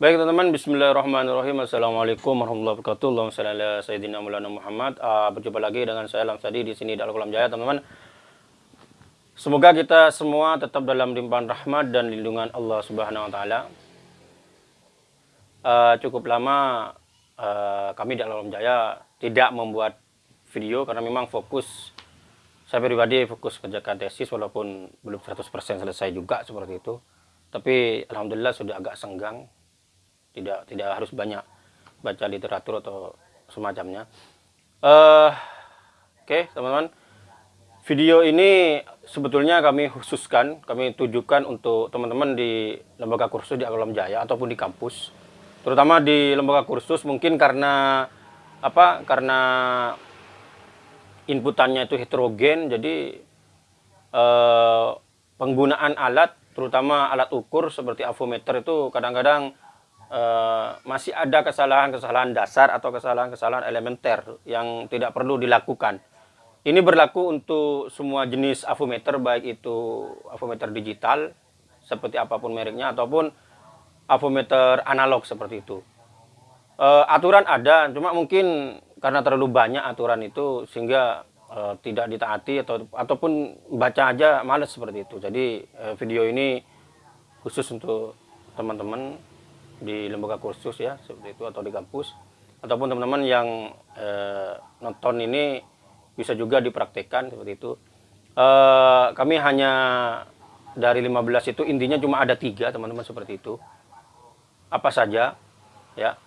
Baik teman-teman, Bismillahirrahmanirrahim. Assalamualaikum warahmatullahi wabarakatuh. Allahumma salli ala Sayyidina Maulana Muhammad. Uh, berjumpa lagi dengan saya Lamsadi di sini di Al-Kolam Jaya, teman-teman. Semoga kita semua tetap dalam limpahan rahmat dan lindungan Allah Subhanahu wa taala. Uh, cukup lama uh, kami di Al-Kolam Jaya tidak membuat video karena memang fokus saya pribadi fokus kerjakan tesis walaupun belum 100% selesai juga seperti itu. Tapi alhamdulillah sudah agak senggang tidak tidak harus banyak baca literatur atau semacamnya. Uh, oke okay, teman-teman. Video ini sebetulnya kami khususkan kami tujukan untuk teman-teman di lembaga kursus di Alam Jaya ataupun di kampus. Terutama di lembaga kursus mungkin karena apa karena inputannya itu heterogen jadi eh, penggunaan alat terutama alat ukur seperti avometer itu kadang-kadang uh, masih ada kesalahan-kesalahan dasar atau kesalahan-kesalahan elementer yang tidak perlu dilakukan. Ini berlaku untuk semua jenis avometer, baik itu avometer digital, seperti apa pun mereknya, ataupun avometer analog seperti itu. Uh, aturan ada, cuma mungkin karena terlalu banyak aturan itu, sehingga uh, tidak ditaati, atau ataupun baca aja males seperti itu. Jadi uh, video ini khusus untuk teman-teman di lembaga kursus ya seperti itu atau di kampus. Ataupun teman-teman yang e, nonton ini bisa juga dipraktekkan seperti itu. E, kami hanya dari 15 itu intinya cuma ada tiga teman-teman seperti itu. Apa saja ya.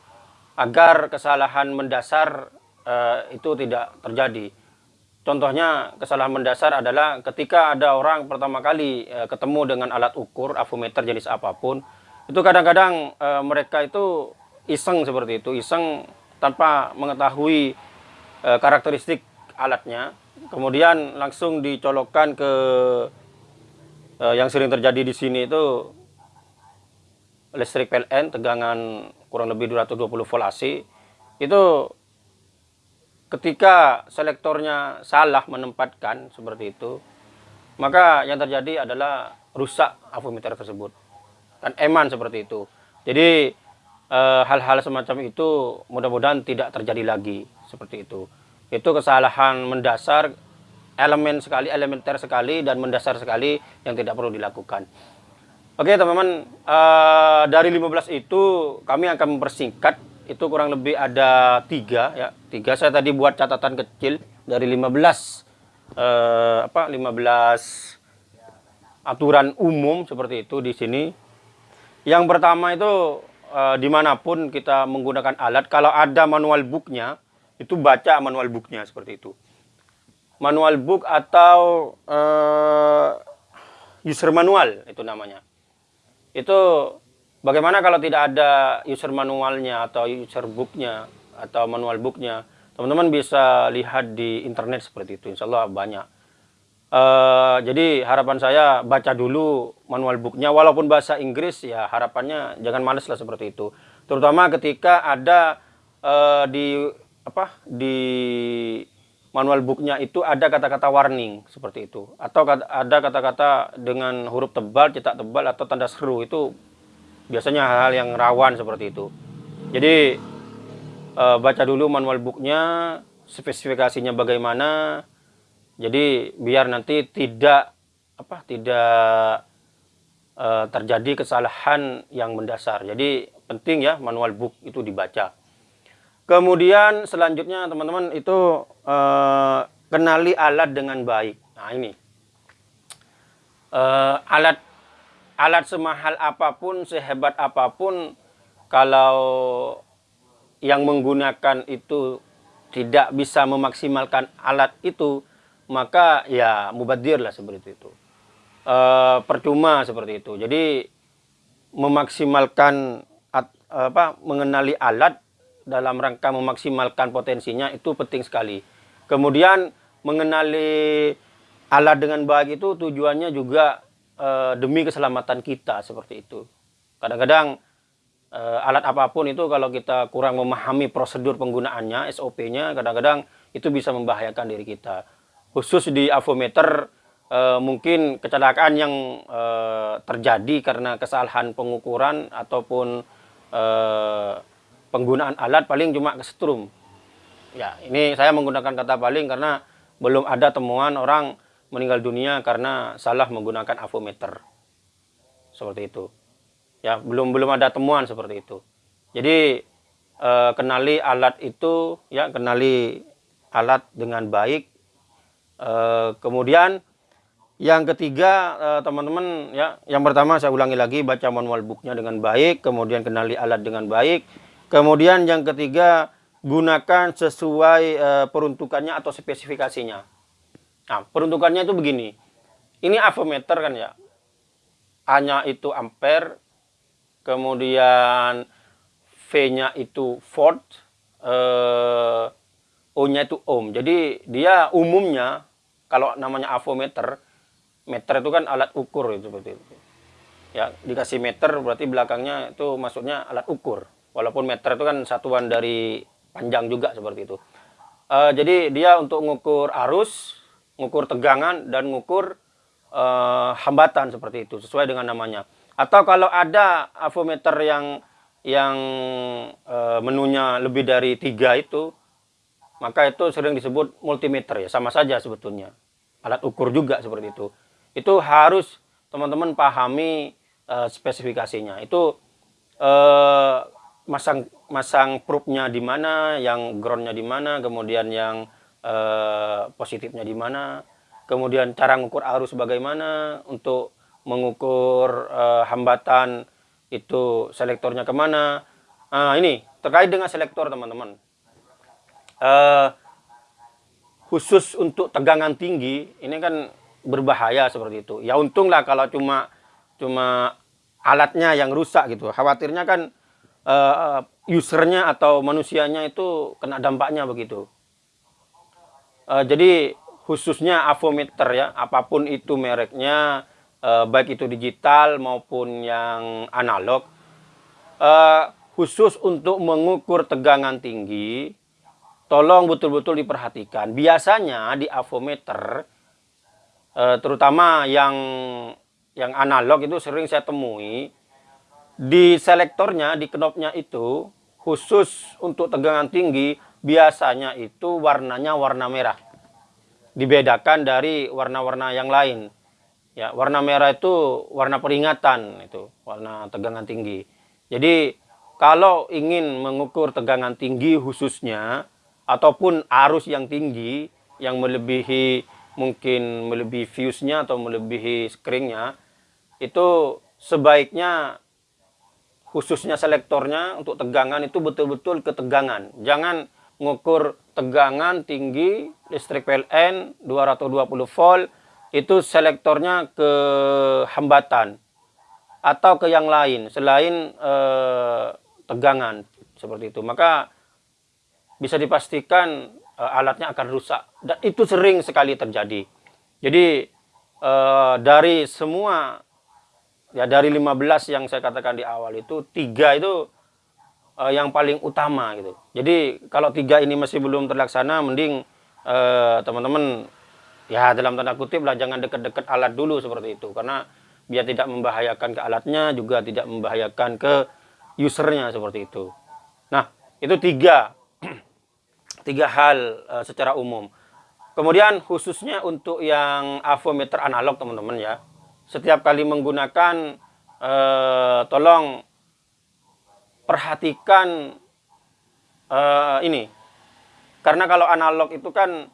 Agar kesalahan mendasar e, itu tidak terjadi. Contohnya kesalahan mendasar adalah ketika ada orang pertama kali e, ketemu dengan alat ukur avometer jenis apa pun itu kadang-kadang e, mereka itu iseng seperti itu iseng tanpa mengetahui e, karakteristik alatnya. Kemudian langsung dicolokkan ke e, yang sering terjadi di sini itu listrik PLN tegangan kurang lebih 220 volt AC itu ketika selektornya salah menempatkan seperti itu maka yang terjadi adalah rusak avometer tersebut dan eman seperti itu. Jadi eh, hal-hal e, semacam itu mudah-mudahan tidak terjadi lagi seperti itu. Itu kesalahan mendasar elemen sekali, elementer sekali dan mendasar sekali yang tidak perlu dilakukan. Oke teman-teman, e, dari 15 itu kami akan mempersingkat itu kurang lebih ada tiga ya tiga saya tadi buat catatan kecil dari 15 eh, apa 15 aturan umum seperti itu di sini yang pertama itu e, di mana pun kita menggunakan alat, kalau ada manual booknya, itu baca manual booknya seperti itu. Manual book atau e, user manual itu namanya. Itu bagaimana kalau tidak ada user manualnya atau user booknya atau manual booknya, teman-teman bisa lihat di internet seperti itu. Insya Allah banyak. Uh, jadi harapan saya baca dulu manual booknya. Walaupun bahasa Inggris ya harapannya jangan males lah seperti itu. Terutama ketika ada uh, di apa di manual booknya itu ada kata-kata warning seperti itu. Atau ada kata-kata dengan huruf tebal cetak tebal atau tanda seru itu biasanya hal-hal yang rawan seperti itu. Jadi uh, baca dulu manual booknya spesifikasinya bagaimana jadi biar nanti tidak apa tidak uh, terjadi kesalahan yang mendasar. Jadi penting ya manual book itu dibaca. Kemudian selanjutnya teman-teman itu uh, kenali alat dengan baik. Nah ini uh, alat alat semahal apa pun, sehebat apa pun, kalau yang menggunakan itu tidak bisa memaksimalkan alat itu, maka ya mubadir lah seperti itu. E, percuma seperti itu. Jadi memaksimalkan at, apa mengenali alat dalam rangka memaksimalkan potensinya itu penting sekali. Kemudian mengenali alat dengan baik itu tujuannya juga e, demi keselamatan kita seperti itu. Kadang-kadang e, alat apa pun itu kalau kita kurang memahami prosedur penggunaannya, SOP-nya, kadang-kadang itu bisa membahayakan diri kita khusus di avometer e, mungkin kecelakaan yang e, terjadi karena kesalahan pengukuran ataupun e, penggunaan alat paling cuma kesetrum. Ya, ini saya menggunakan kata paling karena belum ada temuan orang meninggal dunia karena salah menggunakan avometer. Seperti itu. Ya, belum belum ada temuan seperti itu. Jadi eh, kenali alat itu ya, kenali alat dengan baik. Eh, kemudian yang ketiga, eh, teman-teman, ya, yang pertama saya ulangi lagi baca manual booknya dengan baik, kemudian kenali alat dengan baik, kemudian yang ketiga gunakan sesuai uh, peruntukannya atau spesifikasinya. Nah, peruntukannya itu begini. Ini avometer kan ya. A-nya itu ampere, kemudian V-nya itu volt, uh, O-nya itu ohm. Jadi dia umumnya kalau namanya avometer meter itu kan alat ukur itu seperti itu. Ya dikasih meter berarti belakangnya itu maksudnya alat ukur. Walaupun meter itu kan satuan dari panjang juga seperti itu. Uh, jadi dia untuk mengukur arus mengukur tegangan dan mengukur uh, hambatan seperti itu sesuai dengan namanya. Atau kalau ada avometer yang yang uh, menunya lebih dari tiga itu maka itu sering disebut multimeter ya sama saja sebetulnya alat ukur juga seperti itu itu harus teman-teman pahami uh, spesifikasinya. Itu uh, masang masang probe-nya di mana, yang ground-nya di mana, kemudian yang uh, positifnya di mana, kemudian cara mengukur arus bagaimana untuk mengukur uh, hambatan itu selektornya ke mana. Nah, ini terkait dengan selektor teman-teman. Uh, khusus untuk tegangan tinggi, ini kan berbahaya seperti itu. Ya untunglah kalau cuma cuma alatnya yang rusak gitu. Khawatirnya kan uh, usernya atau manusianya itu kena dampaknya begitu. Uh, jadi khususnya avometer ya, apa pun itu mereknya, uh, baik itu digital maupun yang analog, uh, khusus untuk mengukur tegangan tinggi, tolong betul-betul diperhatikan. Biasanya di avometer uh, terutama yang yang analog itu sering saya temui di selektornya di knopnya itu khusus untuk tegangan tinggi biasanya itu warnanya warna merah. Dibedakan dari warna-warna yang lain. Ya warna merah itu warna peringatan itu warna tegangan tinggi. Jadi kalau ingin mengukur tegangan tinggi khususnya ataupun arus yang tinggi yang melebihi mungkin melebihi viewsnya atau melebihi screennya itu sebaiknya khususnya selektornya untuk tegangan itu betul-betul ketegangan. Jangan mengukur tegangan tinggi listrik PLN 220 volt itu selektornya ke hambatan atau ke yang lain selain eh, tegangan seperti itu. Maka bisa dipastikan uh, alatnya akan rusak dan itu sering sekali terjadi. Jadi uh, dari semua ya dari 15 yang saya katakan di awal itu tiga itu uh, yang paling utama gitu. Jadi kalau tiga ini masih belum terlaksana mending teman-teman ya dalam tanda kutip lah jangan dekat-dekat alat dulu seperti itu karena biar tidak membahayakan ke alatnya juga tidak membahayakan ke usernya seperti itu. Nah, itu tiga tiga hal uh, secara umum. Kemudian khususnya untuk yang avometer analog teman-teman ya. Setiap kali menggunakan uh, tolong perhatikan uh, ini. Karena kalau analog itu kan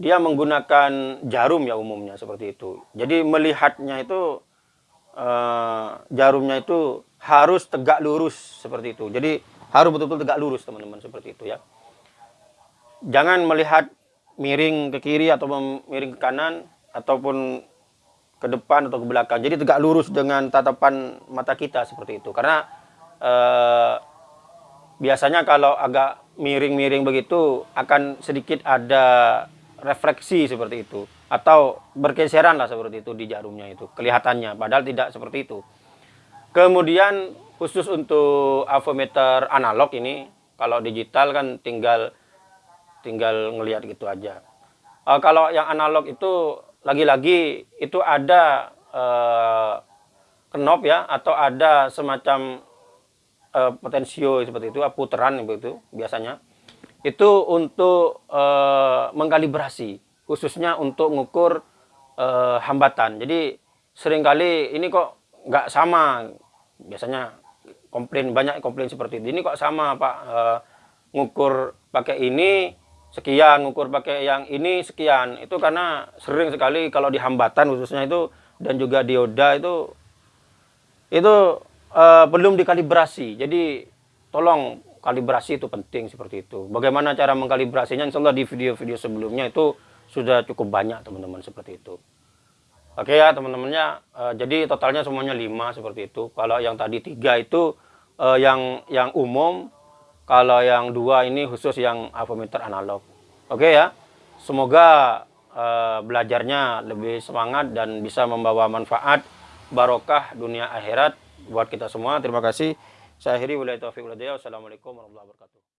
dia menggunakan jarum ya umumnya seperti itu. Jadi melihatnya itu jarumnya itu harus tegak lurus seperti itu. Jadi harus betul-betul tegak lurus teman-teman seperti itu ya jangan melihat miring ke kiri atau miring ke kanan ataupun ke depan atau ke belakang. Jadi tegak lurus dengan tatapan mata kita seperti itu. Karena eh, biasanya kalau agak miring-miring begitu akan sedikit ada refleksi seperti itu atau bergeseran lah seperti itu di jarumnya itu kelihatannya padahal tidak seperti itu. Kemudian khusus untuk avometer analog ini kalau digital kan tinggal tinggal ngelihat gitu aja. Uh, kalau yang analog itu lagi-lagi itu ada uh, knop ya atau ada semacam uh, potensio seperti itu, putaran begitu biasanya. Itu untuk uh, mengkalibrasi, khususnya untuk mengukur uh, hambatan. Jadi sering kali ini kok nggak sama, biasanya komplain banyak komplain seperti itu. Ini kok sama Pak, uh, ngukur pakai ini sekian, ngukur pakai yang ini sekian. Itu karena sering sekali kalau di hambatan khususnya itu dan juga dioda itu itu uh, belum dikalibrasi. Jadi tolong kalibrasi itu penting seperti itu. Bagaimana cara mengkalibrasinya? Insya Allah di video-video sebelumnya itu sudah cukup banyak teman-teman seperti itu. Oke ya teman-temannya. Uh, jadi totalnya semuanya 5 seperti itu. Kalau yang tadi tiga itu uh, yang yang umum kalau yang dua ini khusus yang avometer analog. Oke ya. Semoga uh, belajarnya lebih semangat dan bisa membawa manfaat barokah dunia akhirat buat kita semua. Terima kasih. Saya akhiri wilayah taufiq Wassalamualaikum warahmatullahi wabarakatuh.